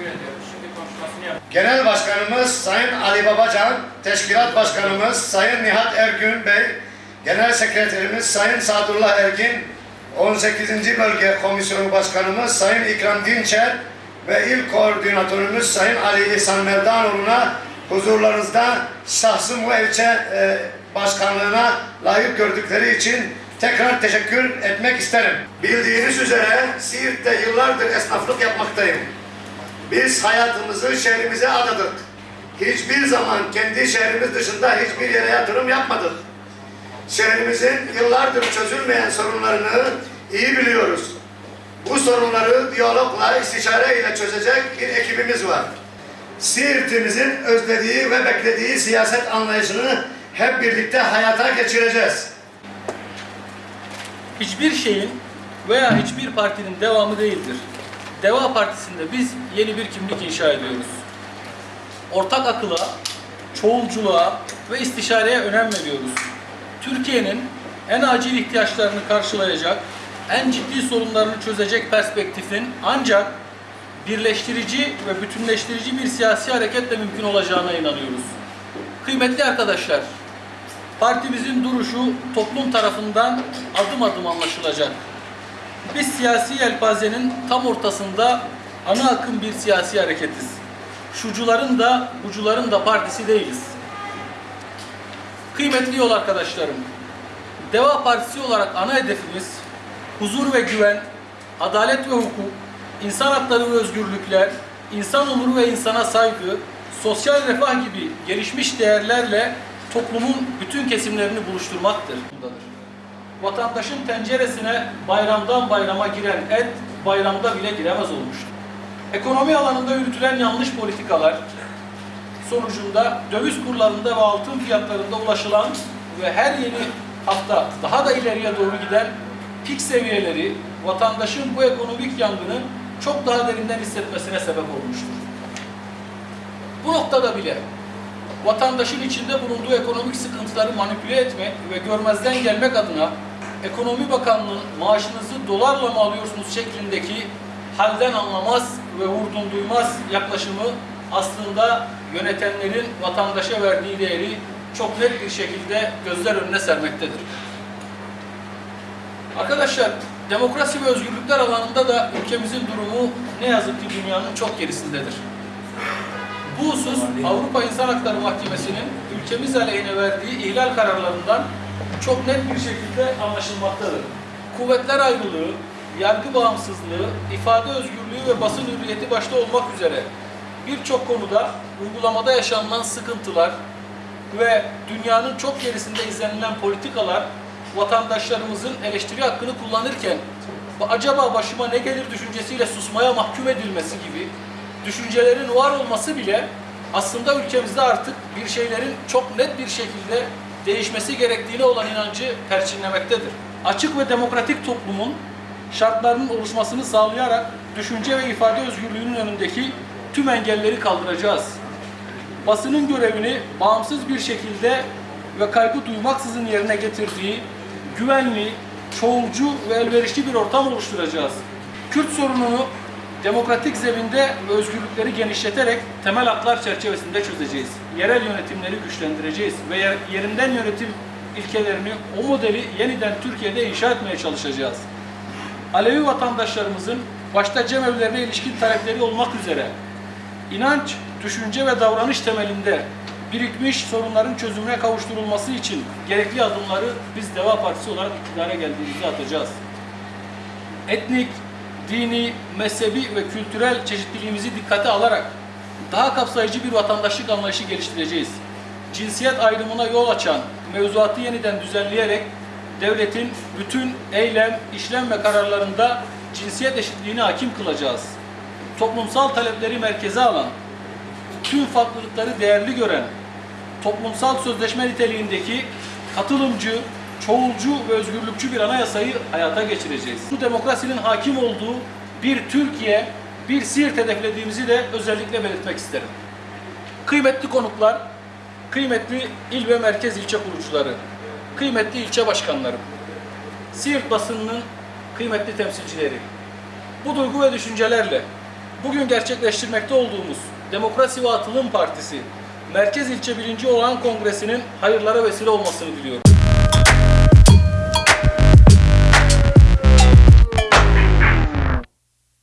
Teşekkür ediyorum. Şimdi konuşmasını yap. Genel Başkanımız Sayın Ali Babacan, Teşkilat Başkanımız Sayın Nihat Ergün Bey, Genel Sekreterimiz Sayın Sadullah Ergin, 18. Bölge Komisyonu Başkanımız Sayın İkram Dinçer ve İl Koordinatörümüz Sayın Ali İhsan Mevdanoğlu'na huzurlarınızda şahsım ve ilçe e, başkanlığına layık gördükleri için tekrar teşekkür etmek isterim. Bildiğiniz üzere Siirt'te yıllardır esnaflık yapmaktayım. Biz hayatımızı şehrimize adadık. Hiçbir zaman kendi şehrimiz dışında hiçbir yere yatırım yapmadık. Şehrimizin yıllardır çözülmeyen sorunlarını iyi biliyoruz. Bu sorunları diyalogla, istişare ile çözecek bir ekibimiz var. Siirt'imizin özlediği ve beklediği siyaset anlayışını hep birlikte hayata geçireceğiz. hiçbir şeyin veya hiçbir partinin devamı değildir. Deva Partisi'nde biz yeni bir kimlik inşa ediyoruz. Ortak akıla, çoğulculuğa ve istişareye önem veriyoruz. Türkiye'nin en acil ihtiyaçlarını karşılayacak, en ciddi sorunlarını çözecek perspektifin ancak birleştirici ve bütünleştirici bir siyasi hareketle mümkün olacağına inanıyoruz. Kıymetli arkadaşlar, Partimizin duruşu toplum tarafından adım adım anlaşılacak. Biz siyasi yelpazenin tam ortasında ana akım bir siyasi hareketiz. Şucuların da bucuların da partisi değiliz. Kıymetli yol arkadaşlarım, Deva Partisi olarak ana hedefimiz huzur ve güven, adalet ve hukuk, insan hakları ve özgürlükler, insan onuru ve insana saygı, sosyal refah gibi gelişmiş değerlerle toplumun bütün kesimlerini buluşturmaktır. Vatandaşın tenceresine bayramdan bayrama giren et bayramda bile giremez olmuştur. Ekonomi alanında yürütülen yanlış politikalar sonucunda döviz kurlarında ve altın fiyatlarında ulaşılan ve her yeni hafta daha da ileriye doğru giden pik seviyeleri vatandaşın bu ekonomik yangını çok daha derinden hissetmesine sebep olmuştur. Bu noktada bile vatandaşın içinde bulunduğu ekonomik sıkıntıları manipüle etmek ve görmezden gelmek adına Ekonomi Bakanlığı'nın maaşınızı dolarla mı alıyorsunuz şeklindeki halden anlamaz ve vurdum duymaz yaklaşımı aslında yönetenlerin vatandaşa verdiği değeri çok net bir şekilde gözler önüne sermektedir. Arkadaşlar, demokrasi ve özgürlükler alanında da ülkemizin durumu ne yazık ki dünyanın çok gerisindedir. Bu husus Avrupa İnsan Hakları Mahkemesi'nin ülkemiz aleyhine verdiği ihlal kararlarından çok net bir şekilde anlaşılmaktadır. Kuvvetler ayrılığı, yargı bağımsızlığı, ifade özgürlüğü ve basın hürriyeti başta olmak üzere birçok konuda uygulamada yaşanılan sıkıntılar ve dünyanın çok gerisinde izlenilen politikalar vatandaşlarımızın eleştiri hakkını kullanırken acaba başıma ne gelir düşüncesiyle susmaya mahkum edilmesi gibi düşüncelerin var olması bile aslında ülkemizde artık bir şeylerin çok net bir şekilde değişmesi gerektiğine olan inancı perçinlemektedir. Açık ve demokratik toplumun şartlarının oluşmasını sağlayarak düşünce ve ifade özgürlüğünün önündeki tüm engelleri kaldıracağız. Basının görevini bağımsız bir şekilde ve kaygı duymaksızın yerine getirdiği güvenli, çoğulcu ve elverişli bir ortam oluşturacağız. Kürt sorununu demokratik zeminde özgürlükleri genişleterek temel haklar çerçevesinde çözeceğiz. Yerel yönetimleri güçlendireceğiz ve yer- yerinden yönetim ilkelerini, o modeli yeniden Türkiye'de inşa etmeye çalışacağız. Alevi vatandaşlarımızın başta cemevlerine ilişkin talepleri olmak üzere inanç, düşünce ve davranış temelinde birikmiş sorunların çözümüne kavuşturulması için gerekli adımları biz Deva Partisi olarak iktidara geldiğimizde atacağız etnik, dini, mezhebi ve kültürel çeşitliliğimizi dikkate alarak daha kapsayıcı bir vatandaşlık anlayışı geliştireceğiz. Cinsiyet ayrımına yol açan mevzuatı yeniden düzenleyerek devletin bütün eylem, işlem ve kararlarında cinsiyet eşitliğini hakim kılacağız. Toplumsal talepleri merkeze alan, tüm farklılıkları değerli gören, toplumsal sözleşme niteliğindeki katılımcı, çoğulcu ve özgürlükçü bir anayasayı hayata geçireceğiz. Bu demokrasinin hakim olduğu bir Türkiye, bir Siirt hedeflediğimizi de özellikle belirtmek isterim. Kıymetli konuklar, kıymetli il ve merkez ilçe kurucuları, kıymetli ilçe başkanlarım, Siirt basınının kıymetli temsilcileri, bu duygu ve düşüncelerle bugün gerçekleştirmekte olduğumuz Demokrasi ve Atılım Partisi Merkez İlçe Birinci olan Kongresi'nin hayırlara vesile olmasını diliyorum.